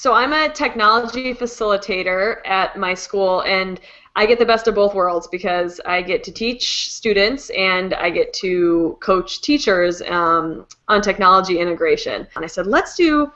So I'm a technology facilitator at my school, and I get the best of both worlds because I get to teach students and I get to coach teachers um, on technology integration. And I said, let's do,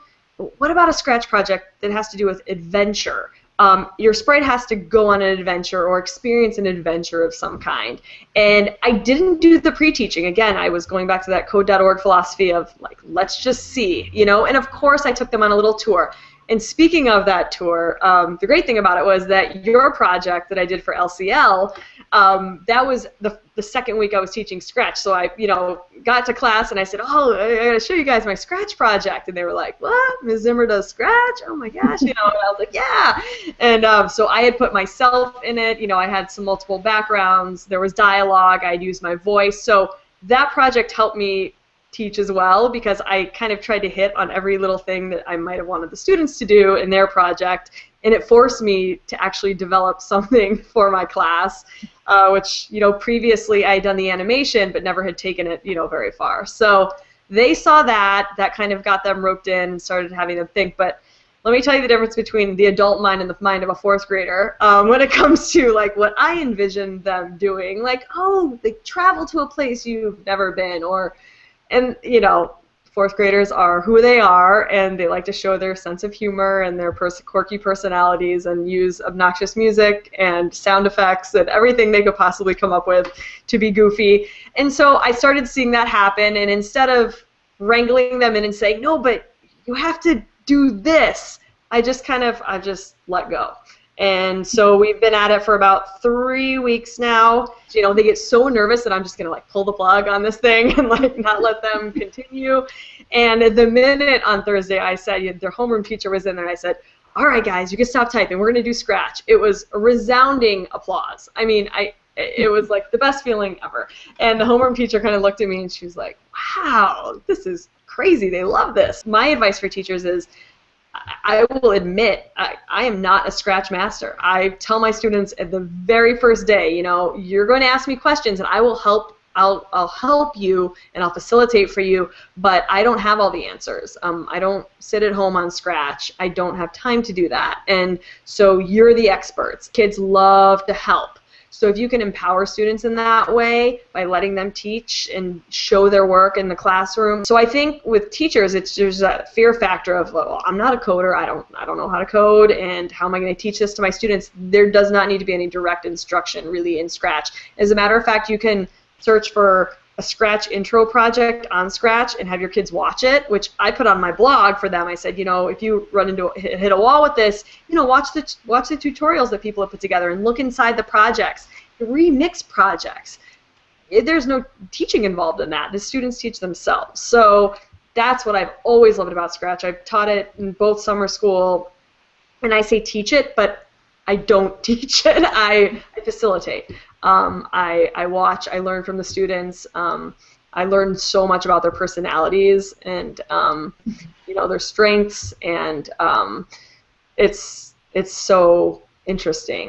what about a Scratch project that has to do with adventure? Um, your sprite has to go on an adventure or experience an adventure of some kind. And I didn't do the pre-teaching. Again, I was going back to that code.org philosophy of like, let's just see, you know. And of course, I took them on a little tour. And speaking of that tour, um, the great thing about it was that your project that I did for LCL, um, that was the, the second week I was teaching Scratch. So I, you know, got to class and I said, oh, I gotta show you guys my Scratch project. And they were like, what? Ms. Zimmer does Scratch? Oh my gosh, you know. And I was like, yeah. And um, so I had put myself in it. You know, I had some multiple backgrounds. There was dialogue. I'd used my voice. So that project helped me teach as well because I kind of tried to hit on every little thing that I might have wanted the students to do in their project, and it forced me to actually develop something for my class, uh, which you know previously I had done the animation but never had taken it you know very far. So they saw that, that kind of got them roped in and started having them think, but. Let me tell you the difference between the adult mind and the mind of a fourth grader um, when it comes to like what I envisioned them doing. Like, oh, they travel to a place you've never been, or and you know fourth graders are who they are and they like to show their sense of humor and their pers- quirky personalities and use obnoxious music and sound effects and everything they could possibly come up with to be goofy. And so i started seeing that happen and instead of wrangling them in and saying no but you have to do this i just kind of i just let go and so we've been at it for about three weeks now. You know, they get so nervous that I'm just gonna like pull the plug on this thing and like not let them continue. And the minute on Thursday I said you their homeroom teacher was in there, I said, "All right, guys, you can stop typing. We're gonna do Scratch." It was a resounding applause. I mean, I it was like the best feeling ever. And the homeroom teacher kind of looked at me and she was like, "Wow, this is crazy. They love this." My advice for teachers is I will admit I, I am not a scratch master. I tell my students at the very first day, you know, you're going to ask me questions and I will help I'll, I'll help you and I'll facilitate for you, but I don't have all the answers. Um, I don't sit at home on Scratch. I don't have time to do that. And so you're the experts. Kids love to help. So if you can empower students in that way by letting them teach and show their work in the classroom. So I think with teachers, it's there's a fear factor of well, I'm not a coder. I don't I don't know how to code, and how am I going to teach this to my students? There does not need to be any direct instruction really in Scratch. As a matter of fact, you can search for a Scratch intro project on Scratch and have your kids watch it, which I put on my blog for them. I said, you know, if you run into hit a wall with this, you know, watch the watch the tutorials that people have put together and look inside the projects, remix projects. Eh, there's no teaching involved in that. The students teach themselves. So that's what I've always loved about Scratch. I've taught it in both summer school, and I say teach it, but I don't teach it. I, I facilitate. Um, I, I watch, I learn from the students. Um, I learn so much about their personalities and um, you know their strengths, and um, it's it's so interesting.